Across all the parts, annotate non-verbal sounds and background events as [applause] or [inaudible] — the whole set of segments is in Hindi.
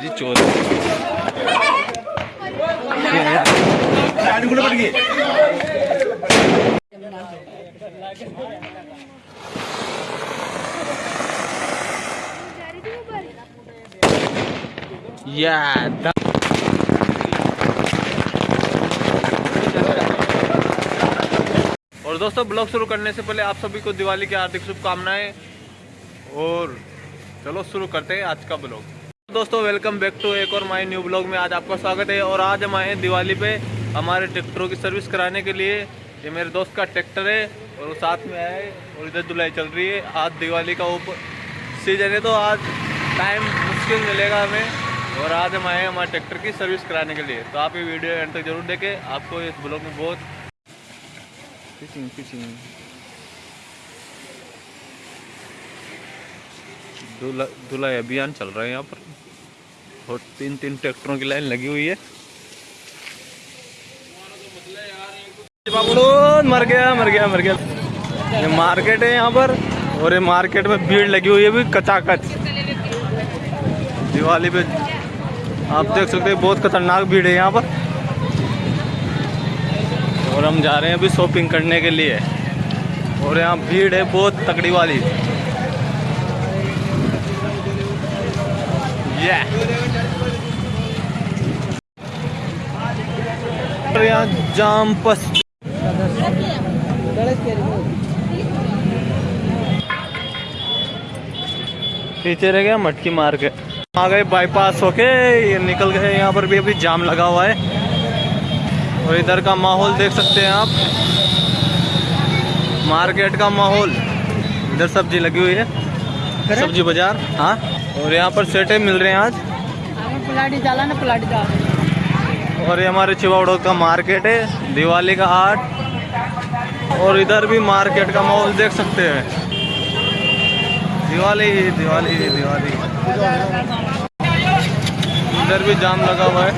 जी चोर या दा- और दोस्तों, ब्लॉग शुरू करने से पहले आप सभी को दिवाली की हार्दिक शुभकामनाएँ। और चलो शुरू करते हैं आज का ब्लॉग। दोस्तों वेलकम बैक टू एक और माई न्यू ब्लॉग में आज आपका स्वागत है। और आज हम आए हैं दिवाली पे हमारे ट्रैक्टरों की सर्विस कराने के लिए। ये मेरे दोस्त का ट्रैक्टर है और वो साथ में आए और इधर धुलाई चल रही है। आज दिवाली का ऊपर सीज़न है तो आज टाइम मुश्किल मिलेगा हमें। और आज हम आए हमारे ट्रैक्टर की सर्विस कराने के लिए। तो आप ये वीडियो एंड तक ज़रूर देखें। आपको इस ब्लॉग में बहुत फिशिंग धुला धुलाई अभियान चल रहा है यहाँ पर। और तीन तीन ट्रैक्टरों की लाइन लगी हुई है। मर गया मर गया मर गया। ये मार्केट है यहाँ पर, और ये मार्केट में भीड़ लगी हुई है भी कचाकच। दिवाली पे आप देख सकते हैं, बहुत खतरनाक भीड़ है यहाँ पर। और हम जा रहे हैं अभी शॉपिंग करने के लिए। और यहाँ भीड़ है बहुत तकड़ी वाली। यहाँ जाम पस पीछे रह गया मटकी मार के। आ गए बाईपास होके, ये निकल गए। यहाँ पर भी अभी जाम लगा हुआ है। और इधर का माहौल देख सकते हैं आप। मार्केट का माहौल। इधर सब्ज़ी लगी हुई है। सब्ज़ी बाज़ार हाँ। और यहाँ पर सेटे मिल रहे हैं आज। प्लाटी जाला ना प्लाटी जाला और ये हमारे चिवाड़ो का मार्केट है दिवाली का हाट। और इधर भी मार्केट का माहौल देख सकते हैं। दिवाली दिवाली दिवाली इधर भी जाम लगा हुआ है।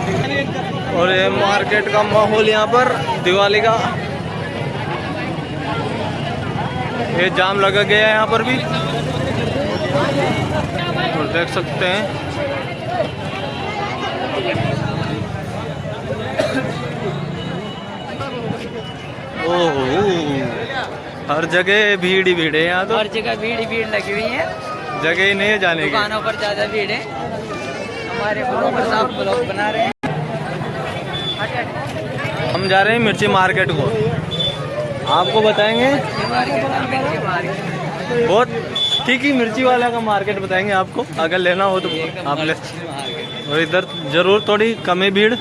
और ये मार्केट का माहौल यहाँ पर दिवाली का। ये जाम लगा गया है यहाँ पर भी। और देख सकते हैं। ओहो हर जगह भीड़ ही भीड़ है यहाँ तो। हर जगह भीड़ ही भीड़ लगी हुई है। जगह ही नहीं है जाने की। दुकानों पर ज़्यादा भीड़ है। हमारे ब्लॉगर साहब ब्लॉग बना रहे हैं। हम जा रहे हैं मिर्ची मार्केट को। आपको बताएँगे? बहुत ठीक ही मिर्ची वाला का मार्केट बताएँगे आपको। अगर लेना हो तो आप ले और इधर ज़रूर थोड़ी कम भीड़।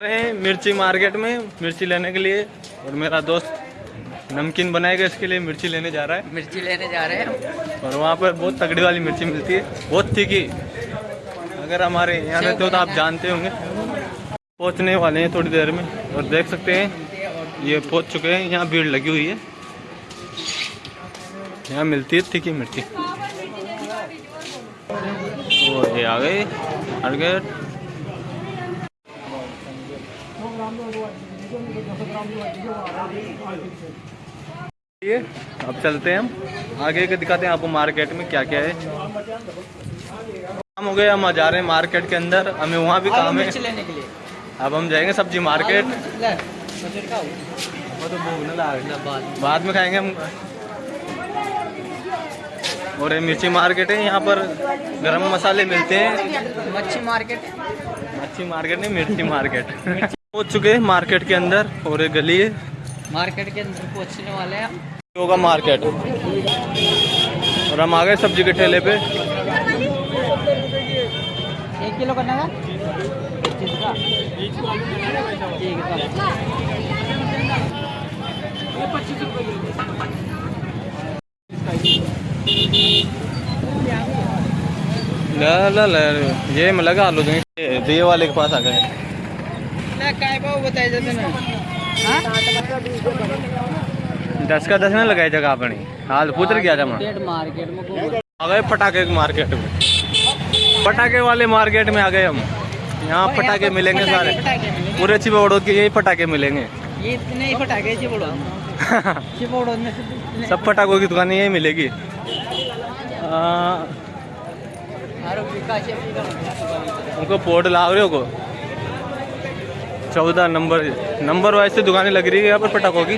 रहे हैं मिर्ची मार्केट में मिर्ची लेने के लिए। और मेरा दोस्त नमकीन बनाएगा इसके लिए मिर्ची लेने जा रहा है। मिर्ची लेने जा रहे हैं। और वहाँ पर बहुत तगड़ी वाली मिर्ची मिलती है। बहुत तीखी। अगर हमारे यहाँ रहते हो तो आप जानते होंगे। पहुँचने वाले हैं थोड़ी देर में और देख सकते हैं, ये पहुँच चुके हैं, यहाँ भीड़ लगी हुई है। यहाँ मिलती है तीखी मिर्ची ये आ गए आगे ये, अब चलते हैं हम। आगे के दिखाते हैं आपको मार्केट में क्या क्या है। काम हो गए हम जा रहे हैं मार्केट के अंदर हमें वहाँ भी काम है। लेने के लिए। अब हम जाएँगे सब्ज़ी मार्केट ले, बजट का। तो बाद में। खाएँगे हम। और ये मिर्ची मार्केट है यहाँ पर गरम मसाले मिलते हैं। मच्छी मार्केट है। मच्छी मार्केट नहीं मिर्ची मार्केट पहुँच चुके हैं मार्केट के अंदर और ये गली है। मार्केट के अंदर पहुँचने वाले हैं होगा मार्केट और हम आ गए सब्ज़ी के ठेले पे। किलो करने का पच्चीस का। ठीक है ला ला ला ये में लगा आलू देंगे ये दिए वाले के पास आ गए। बताए दस का दस ना लगाई जगह अपनी। हाल पुत्र गया था मार्केट में आ गए पटाखे की मार्केट में। पटाखे वाले मार्केट में आ गए हम। यहाँ पटाखे मिलेंगे सारे। पूरे चिबोड़ो के यही पटाखे मिलेंगे। ये इतने ही पटाखे चिपड़ो [laughs] चिपड़ो में। सब पटाखों की दुकान यही मिलेगी। उनको पोर्ट ला रहे हो को? चौदह नंबर नंबर वाइज से दुकानें लग रही है यहाँ पर पटाखों की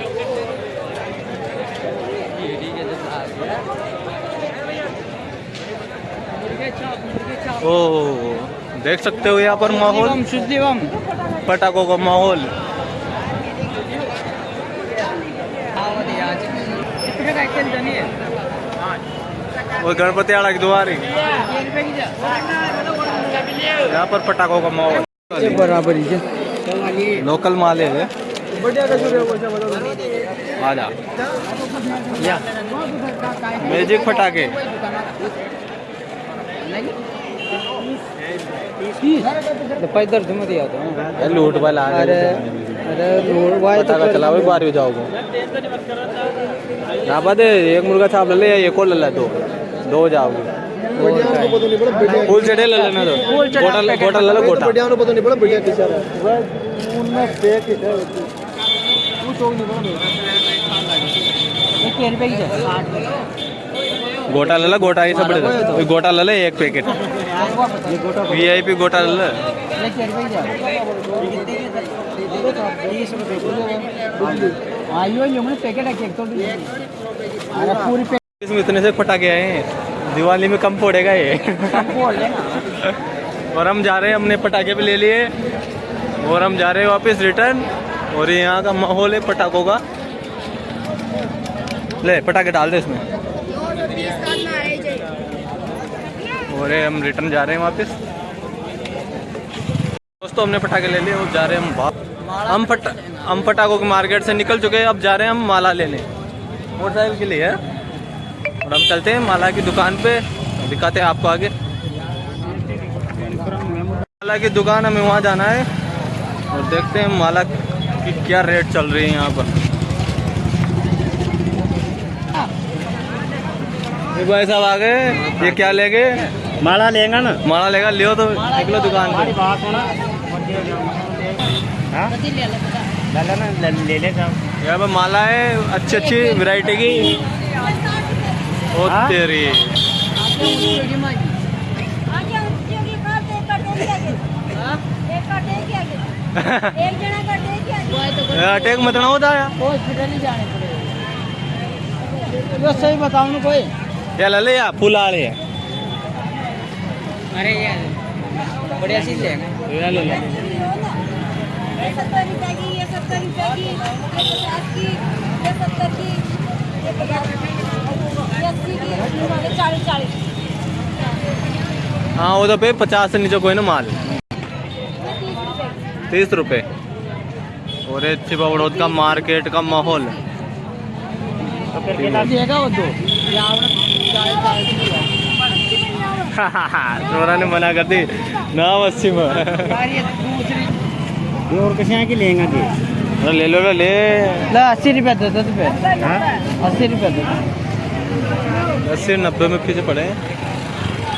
मुर्गे चॉप, मुर्गे चॉप। ओ देख सकते हो यहाँ पर माहौल। पटाखों का माहौल। आज। है? और गणपति आड़ा की दुआरी। यहाँ पर पटाखों का माहौल। बराबर ही। लोकल माल है आ जा या। मैजिक पटाखे। पैदल तो लूट वाला आ अरे अरे रोड वाय तो चलाओ बाहर हो जाओगे दे एक मुर्गा छाप ले ले एक और ले ले दो। दो जाओगे फुल चढ़े ले लेना दो गोटा गोटा ले लो गोटा। एक रुपए की जा गोटा ले लो गोटा ये सब गोटा ले ले एक पैकेट। वी आई पी गोटा इसमें इतने से पटाखे आए हैं? दिवाली में कम पड़ेगा ये। [laughs] और हम जा रहे हैं हमने पटाखे भी ले लिए। और हम जा रहे हैं वापस रिटर्न और यहाँ का माहौल है पटाखों का। ले, पटाखे डाल दे इसमें। और ये हम रिटर्न जा रहे हैं वापस। दोस्तों, हमने पटाखे ले लिए और जा रहे हैं हम हम पट हम पटाखों के मार्केट से निकल चुके हैं, अब जा रहे हैं हम माला लेने। मोटरसाइकिल के लिए, है। और हम चलते हैं माला की दुकान पे। दिखाते हैं आपको आगे। माला की दुकान हमें वहाँ जाना है। और देखते हैं माला की क्या रेट चल रही है यहाँ पर। भाई साहब आ गए। ये क्या ले गए माला लेगा ना? माला लेगा लियो तो निकलो दुकान पे। बात होना हाँ? ले ले, ले ले जाओ। माला है अच्छी अच्छी वैरायटी की। ओ हाँ? तेरी। एक जना कर दे क्या अटैक मत ना होता है हॉस्पिटल ही जाने पड़ेगा। तो सही बताओ ना कोई। ले फूल आ रही है। अरे यार बढ़िया चीज़ लेगा ये ले ले ये सत्तर रुपए की ये सत्तर रुपए की ये पचास की ये सत्तर की ये पचास ये अस्सी की चालीस चालीस हाँ उधर पे पचास से नीचे कोई ना माल। तीस रुपए। और ये बड़ौद का मार्केट का माहौल। तो। ने मना कर दी। ना अस्सी में ये दूसरी ये और किसी की लेंगे जी। अरे ले लो ले ले ला। अस्सी रुपये दे दस रुपये। हाँ? अस्सी रुपये दे। अस्सी नब्बे में पीछे पड़े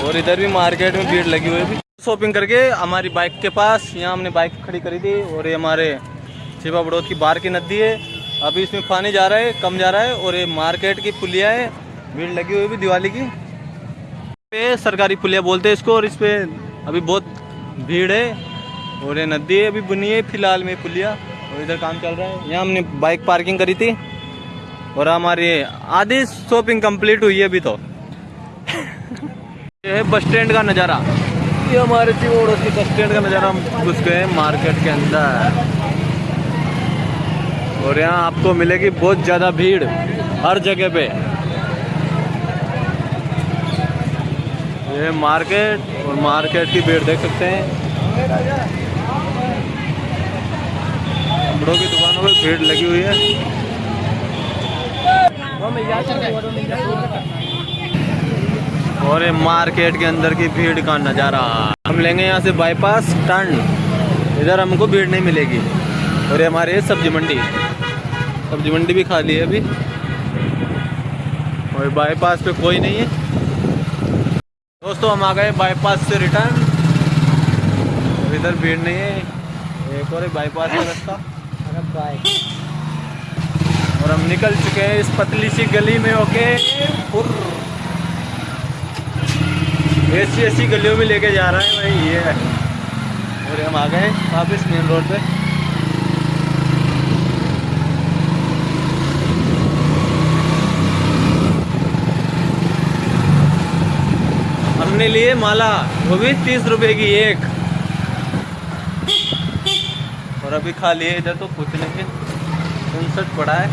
और इधर भी मार्केट में भीड़ लगी हुई है। शॉपिंग करके हमारी बाइक के पास यहाँ हमने बाइक खड़ी करी थी। और ये हमारे छिपा बड़ौद की बार की नदी है। अभी इसमें पानी जा रहा है कम जा रहा है। और ये मार्केट की पुलिया है। भीड़ लगी हुई भी दिवाली की। पे सरकारी पुलिया बोलते हैं इसको और इस पे अभी बहुत भीड़ है और ये नदी अभी बुनी है फ़िलहाल में पुलिया और इधर काम चल रहा है। यहाँ हमने बाइक पार्किंग करी थी और हमारी आधी शॉपिंग कंप्लीट हुई है अभी तो। [laughs] ये है बस स्टैंड का नज़ारा। ये हमारे चिवोड़ो की बस स्टैंड का नज़ारा हम घुस गए मार्केट के अंदर। और यहाँ आपको मिलेगी बहुत ज़्यादा भीड़ हर जगह पे। ये मार्केट और मार्केट की भीड़ देख सकते हैं। कपड़ों की दुकानों पे भीड़ लगी हुई है। और ये मार्केट के अंदर की भीड़ का नज़ारा। हम लेंगे यहाँ से बाईपास टर्न इधर हमको भीड़ नहीं मिलेगी। और ये हमारे सब्ज़ी मंडी। सब्ज़ी मंडी भी खाली है अभी। और बाईपास पे कोई नहीं है। दोस्तों हम आ गए बाईपास से रिटर्न इधर भीड़ नहीं है। एक और बाईपास का रास्ता। और हम निकल चुके हैं इस पतली सी गली में फुर ऐसी ऐसी गलियों में लेके जा रहा है भाई ये और हम आ गए वापस मेन रोड पे। हमने लिए माला, वो भी तीस रुपए की एक। और अभी खा लिए इधर तो कुछ नहीं उनसठ पड़ा है।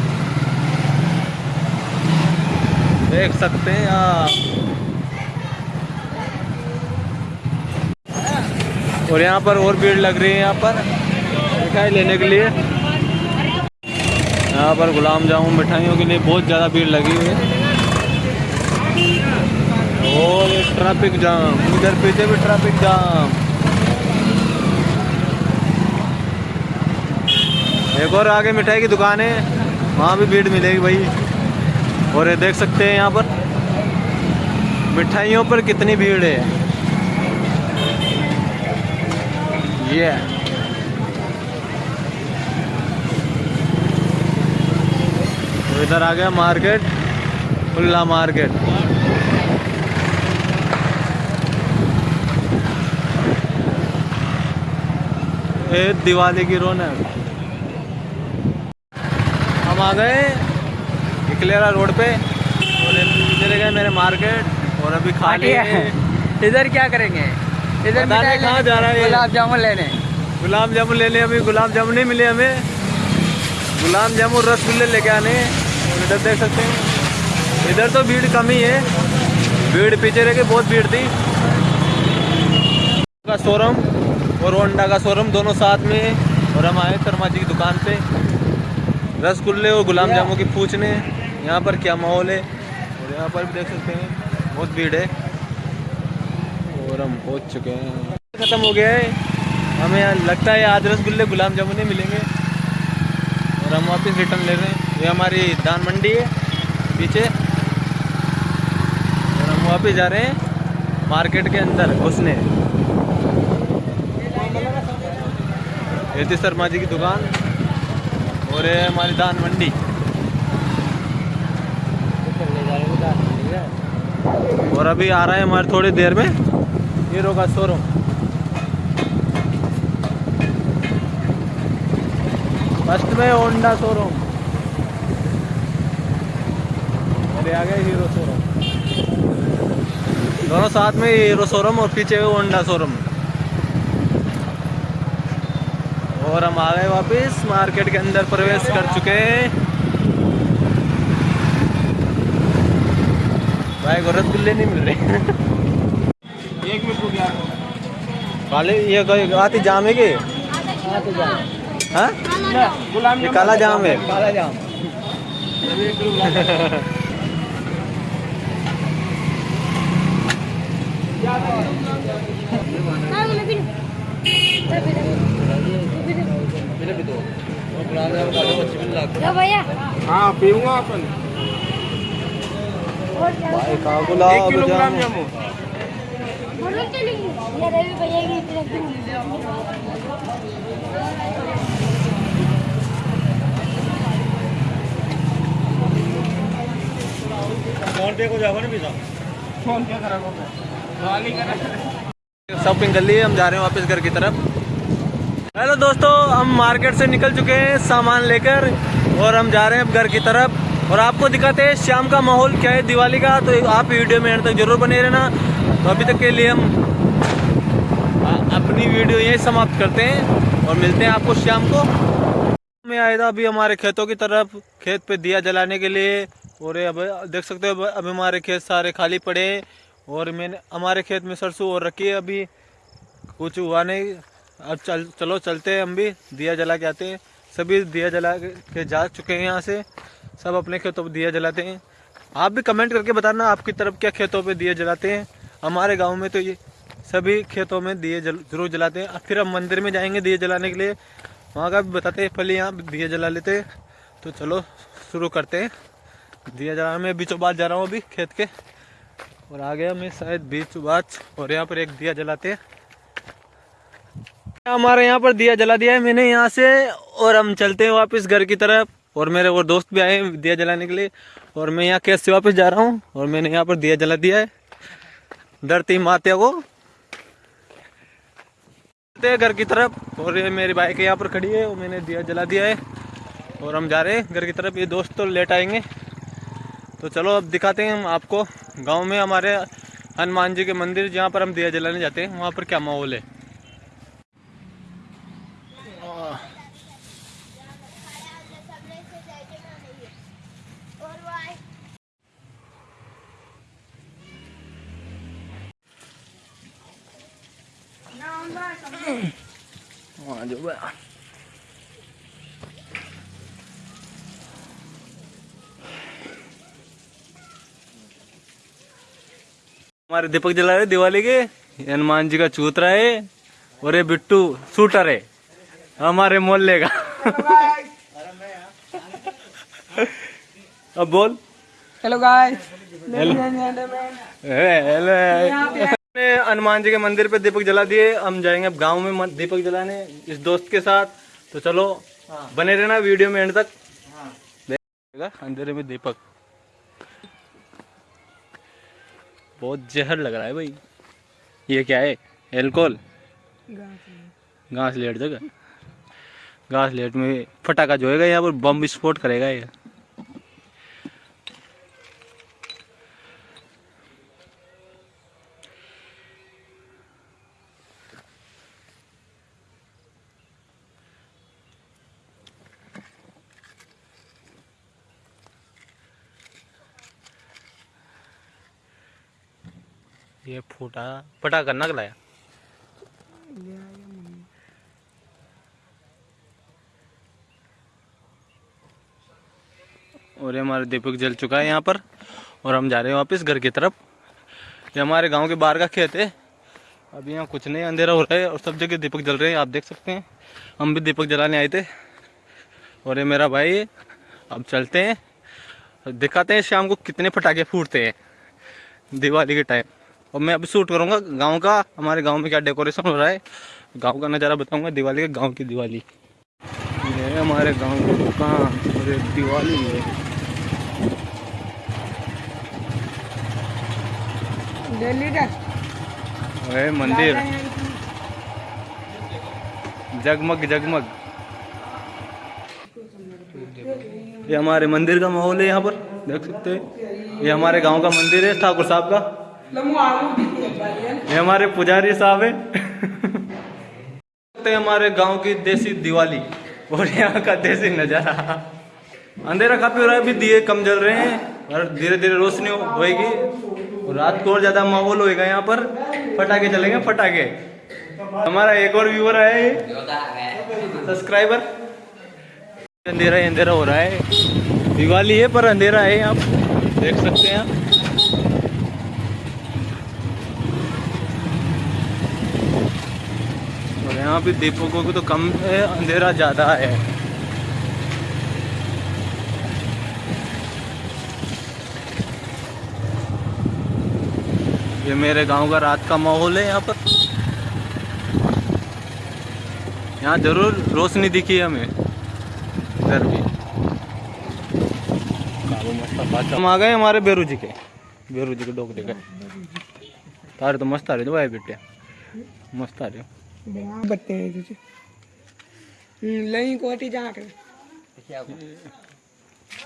देख सकते हैं आप। और यहाँ पर और भीड़ लग रही है यहाँ पर, मिठाई लेने के लिए। यहाँ पर गुलाब जामुन मिठाइयों के लिए बहुत ज़्यादा भीड़ लगी हुई है और ये ट्रैफ़िक जाम, इधर पीछे भी ट्रैफ़िक जाम। एक और आगे मिठाई की दुकान है, वहाँ भी भीड़ मिलेगी भाई। और ये देख सकते हैं यहाँ पर, मिठाइयों पर कितनी भीड़ है। ये। तो इधर आ गया मार्केट, खुला मार्केट। ये दिवाली की रौनक। हम आ गए इकलेरा रोड पे। और चले गए मेरे मार्केट और अभी खा लिए इधर क्या करेंगे? इधर कहाँ जा रहा है गुलाब जामुन लेने। गुलाब जामुन लेने अभी गुलाब जामुन नहीं मिले हमें। गुलाब जामुन रसगुल्ले लेके आने। इधर देख सकते हैं। इधर तो भीड़ कम ही है। भीड़ पीछे रह के बहुत भीड़ थी। का शोरूम। और होंडा का शोरूम दोनों साथ में है। और हम आए शर्मा जी की दुकान पे। रसगुल्ले और गुलाब जामुन की पूछने। यहाँ पर क्या माहौल है? और यहाँ पर भी देख सकते हैं बहुत भीड़ है। और हम पहुँच चुके हैं। ख़त्म हो गया है। हमें यहाँ लगता है आज रसगुल्ले गुलाब जामुन ही मिलेंगे। और हम वापस रिटर्न ले रहे हैं। ये हमारी दान मंडी है पीछे। और हम वापस जा रहे हैं मार्केट के अंदर घुसने। ये शर्मा जी की दुकान और हमारी दान मंडी। और अभी आ रहा है हमारे थोड़ी देर में हीरो का शोरूम। फ़र्स्ट में होंडा शोरूम। अरे आ गए हीरो शोरूम। दोनों साथ में हीरो शोरूम और पीछे होंडा शोरूम। और हम आ गए वापस मार्केट के अंदर प्रवेश कर चुके भाई को रसगुल्ले नहीं मिल रहे। एक मिनट काले ये कोई आती जाम है कि? हाँ? ये काला जाम है। काला जाम। [laughs] भैया। हाँ पीऊँगा अपन। भाई का गुलाब जामुन बोलो चलेंगे ये रवि भैया की तरफ़ फ़ोन पे को जाओ ना पीछा फ़ोन क्या करा करा। शॉपिंग कर लिए हम जा रहे हैं वापस घर की तरफ़। हेलो दोस्तों, हम मार्केट से निकल चुके हैं सामान लेकर और हम जा रहे हैं अब घर की तरफ़। और आपको दिखाते हैं शाम का माहौल क्या है दिवाली का तो आप वीडियो में तक ज़रूर बने रहना। तो अभी तक के लिए हम अपनी वीडियो यही समाप्त करते हैं और मिलते हैं आपको शाम को। मैं आया था अभी हमारे खेतों की तरफ़, खेत पे दिया जलाने के लिए। और अब देख सकते हो, अब हमारे खेत सारे खाली पड़े और मैंने, हमारे खेत में सरसों और रखी है अभी। कुछ हुआ नहीं। अब चल चलो चलते हैं हम भी दिया जला के आते हैं। सभी दिया जला के जा चुके हैं यहाँ से। सब अपने खेतों पर दिया जलाते हैं। आप भी कमेंट करके बताना आपकी तरफ़ क्या खेतों पे दिए जलाते हैं। हमारे गाँव में तो ये सभी खेतों में दिए जल, ज़रूर जलाते हैं। फिर हम मंदिर में जाएँगे दिए जलाने के लिए। वहाँ का भी बताते हैं पहले यहाँ दिए जला लेते हैं। तो चलो शुरू करते हैं। दिया जला मैं बीचों बात जा रहा हूँ अभी खेत के। और आ गया मैं शायद बीच बात और यहाँ पर एक दिया जलाते हैं। हमारे यहाँ पर दिया जला दिया है, मैंने यहाँ से और हम चलते हैं वापस घर की तरफ़। और मेरे और दोस्त भी आए दिया जलाने के लिए। और मैं यहाँ कैसे वापस जा रहा हूँ और मैंने यहाँ पर दिया जला दिया है। धरती माता को। चलते हैं घर की तरफ़। और ये मेरी बाइक यहाँ पर खड़ी है और मैंने दिया जला दिया है। और हम जा रहे हैं घर की तरफ़। ये दोस्त तो लेट आएँगे। तो चलो अब दिखाते हैं हम आपको। गाँव में हमारे हनुमान जी के मंदिर जहाँ पर हम दिया जलाने जाते हैं, वहाँ पर क्या माहौल हाँ जो बा- हमारे दीपक जला रहे दिवाली के। हनुमान जी का चूतरा है और ये बिट्टू शूटर है हमारे मोहल्ले का। अब बोल। Hello guys hello Hanuman ji के मंदिर पे दीपक जला दिए। हम जाएँगे अब गाँव में दीपक जलाने इस दोस्त के साथ। तो चलो बने रहना वीडियो में एंड तक। देखेगा अंधेरे में दीपक। बहुत जहर लग रहा है भाई। ये क्या है? एल्कोहल? घास लेट जगह। घास लेट में फटाका जोएगा यहाँ पर बम विस्फोट करेगा ये ये फूटा फटाका नक लाया और ये हमारा दीपक जल चुका है यहाँ पर, और हम जा रहे हैं वापस घर की तरफ़। ये हमारे गाँव के बाहर का खेत है। अभी यहाँ कुछ नहीं, अंधेरा हो रहा है और सब जगह दीपक जल रहे हैं, आप देख सकते हैं। हम भी दीपक जलाने आए थे। और ये मेरा भाई, अब चलते हैं। दिखाते हैं शाम को कितने पटाखे फूटते हैं, दिवाली के टाइम और मैं अभी शूट करूँगा गाँव का हमारे गाँव में क्या डेकोरेशन हो रहा है? गाँव का नज़ारा बताऊँगा दिवाली का गाँव की दिवाली। ये हमारे गाँव की दुकान और एक दिवाली है दिल्ली का? और ये मंदिर। जगमग जगमग। ये हमारे मंदिर का माहौल है यहाँ पर देख सकते हैं। ये हमारे गाँव का मंदिर है ठाकुर साहब का। ये हमारे पुजारी साहब है। [laughs] हमारे गाँव की देसी दिवाली। और यहाँ का देसी नज़ारा। अंधेरा काफ़ी हो रहा है, अभी दिए कम जल रहे हैं। और धीरे धीरे रोशनी होएगी। और रात को और ज़्यादा माहौल होएगा यहाँ पर। फटाके चलेंगे, फटाके। हमारा एक और व्यूअर है सब्सक्राइबर अंधेरा ही अंधेरा हो रहा है। दिवाली है, पर अंधेरा है आप देख सकते हैं आप। यहाँ पे दीपकों को तो कम है, अंधेरा ज़्यादा है। ये मेरे गाँव का रात का माहौल है यहाँ पर। यहाँ ज़रूर रोशनी दिखी है हमें। इधर भी। हम आ गए हमारे बेरू जी के। बेरू जी के डोक देखे तारे तो मस्त आ रहे थे भाई बेटे। मस्त आ रहे हो। बत्ते हैं तुझे नहीं कोटी जा कर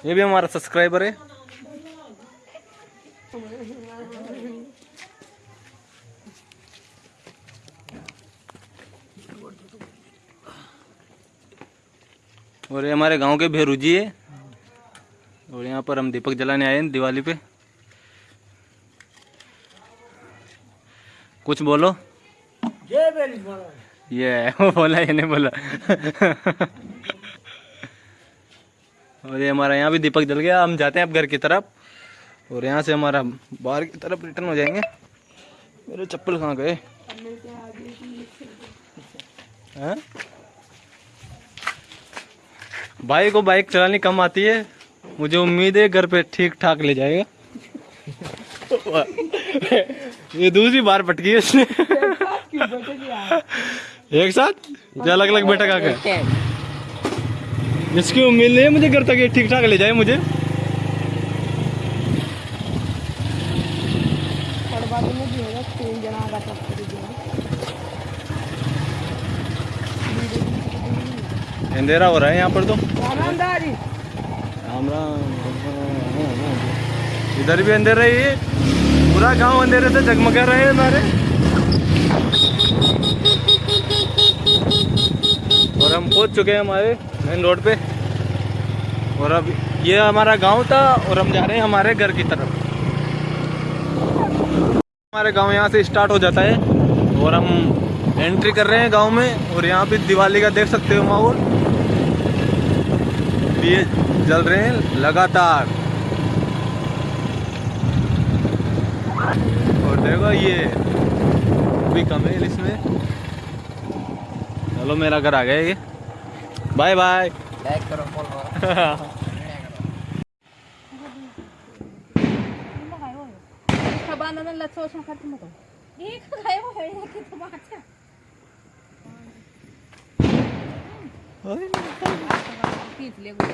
ये भी हमारा सब्सक्राइबर है। और ये हमारे गाँव के भेरू जी है। और यहाँ पर हम दीपक जलाने आए हैं दिवाली पे। कुछ बोलो। ये वो बोला, ये नहीं बोला। और ये हमारा यहाँ भी दीपक जल गया, हम जाते हैं अब घर की तरफ़। और यहाँ से हमारा बाहर की तरफ़ रिटर्न हो जाएँगे। मेरे चप्पल कहाँ गए? भाई को बाइक चलानी कम आती है। मुझे उम्मीद है घर पे ठीक ठाक ले जाएगा। [laughs] ये दूसरी बार पटकी है इसने। [laughs] [laughs] एक साथ? या अलग अलग बैठक आके टाइम इसकी उम्मीद नहीं है मुझे घर तक ठीक ठाक ले जाए मुझे। अंधेरा हो रहा है यहाँ पर तो। राम राम। इधर भी अंधेरा ही है। पूरा गाँव अंधेरे से जगमगा रहे हैं हमारे। और हम पहुँच चुके हैं हमारे मेन रोड पे। और अब ये हमारा गाँव था और हम जा रहे हैं हमारे घर की तरफ़। हमारे गाँव यहाँ से स्टार्ट हो जाता है और हम एंट्री कर रहे हैं गाँव में और यहाँ पे दिवाली का देख सकते हो माहौल। ये जल रहे हैं लगातार। और देखो ये भी कम है इसमें। चलो मेरा घर आ गया ये। Bye bye. लाइक करो फॉलो बांधना लच्छो उसमें खर्च मत एक खाए वो है कि तुम अच्छा ओए पीछ ले गो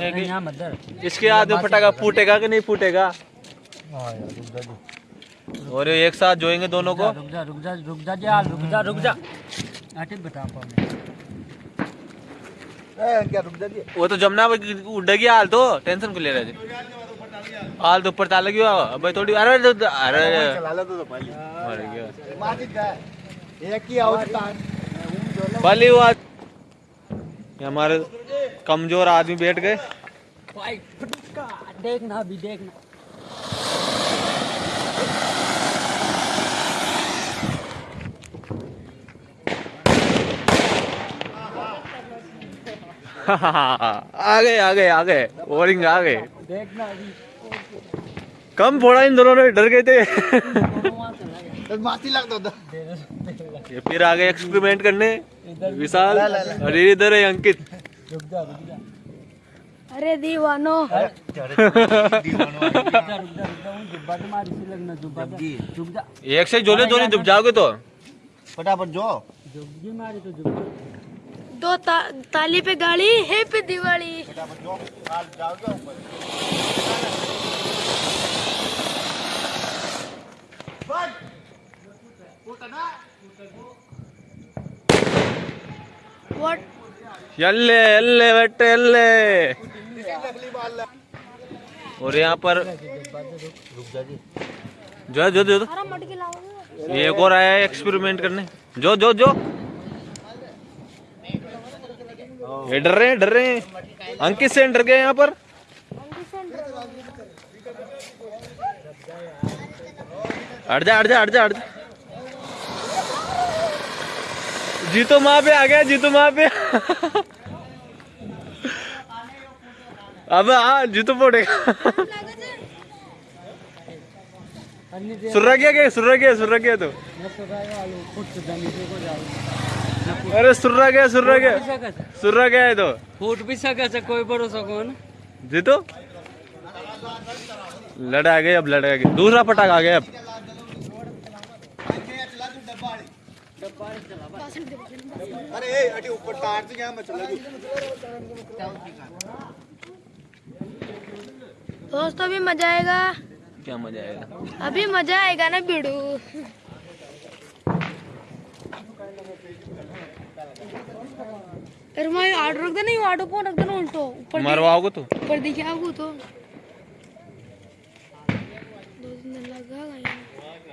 कि इसके आधे फटाका फूटेगा कि नहीं फूटेगा? और ये एक साथ जोएँगे दोनों को? रुक जा रुक जा रुक जा जा रुक जा रुक जा। बता वो तो जमना उड़ेगी हाल तो टेंशन को ले रहे थे हाल तो ऊपर ताल लगी हुआ भाई थोड़ी अरे अरे अरे। मर गया। भली हुआ ये हमारे कमज़ोर आदमी बैठ गए। देखना अभी देखना आ गए आ गए आ गए ओरिंग आ गए देखना कम फोड़ा इन दोनों ने डर गए थे। [laughs] [laughs] ये फिर आ गए एक्सपेरिमेंट करने। विशाल और ये इधर है अंकित। रुक जा रुक जा। अरे दीवानो। जा जा जा जा। एक से जोले दोनों डूब जाओगे तो। जुब्बी मारी तो दो ता, ताली पे गाड़ी है पे दिवाली। What? यल्ले यल्ले बेटे यल्ले। और यहाँ पर जो जो जो ये एक और आया एक्सपेरिमेंट करने। जो जो जो। ये डर रहे डर रहे अंकित से डर गए यहाँ पर? हट जा हट जा हट जा हट जा। जीतो माँ पे आ गया जीतो माँ पे। अब हाँ जीतो पड़ेगा। सुर्रा क्या गया सुर्रा गया सुर्रा गया तो। अरे सुर्रा गया सुर्रा गया सुर्रा गया है तो। फूट भी सके से कोई भरोसा कौन जीतो? लड़ा गए अब लड़ा गए दूसरा पटाख आ गया अब। दोस्तों अभी मज़ा आएगा? क्या मज़ा आएगा? अभी मज़ा आएगा ना बिड़ू? अरे मैं रख देना को रख देना उल्टो। ऊपर मरवाओगे तो? ऊपर दिखे आपको तो। दो दिन लगा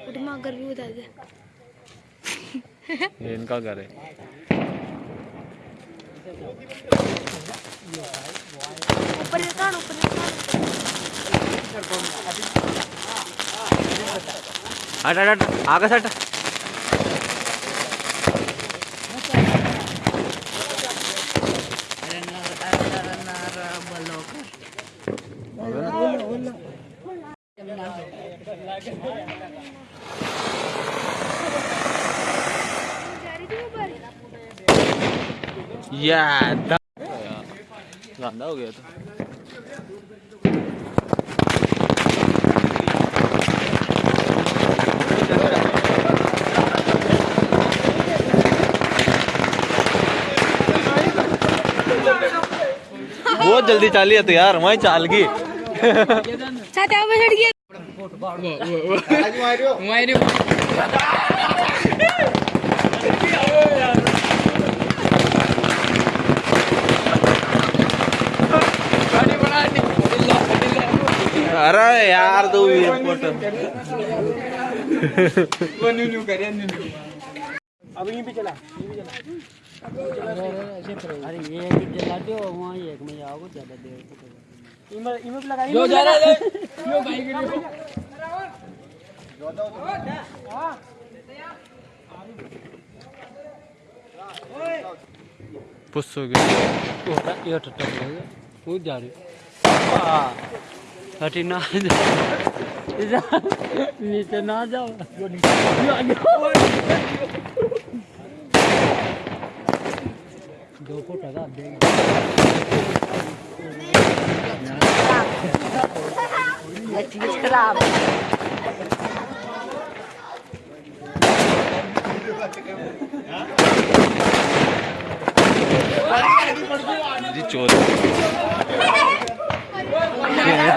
उठ माँ कर भी बता दे। ये इनका घर है। ऊपर ऊपर हट हट हट आगे हट अरे नर नर नर बलोकर जा रही थी ऊपर या गंदा हो गया तो बहुत जल्दी चाली है तो यार वहीं चाल गई। साथ यहाँ पे चढ़ गया [laughs] हमारे अरे यार तू एयरपोर्ट अरे ये एक जला दो वहाँ एक में आओगे ज़्यादा देर जो जा रहा है यो भाई के लिए। गिरी पुस हो गया। ये टट्टा पड़ेगा कूद जा रही हटी ना जा। [laughs] नीचे ना जाओ दो फुट लगा देंगे जी चोर। [laughs]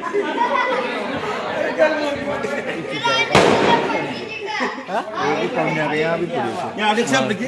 Ini. Ya, siapa lagi?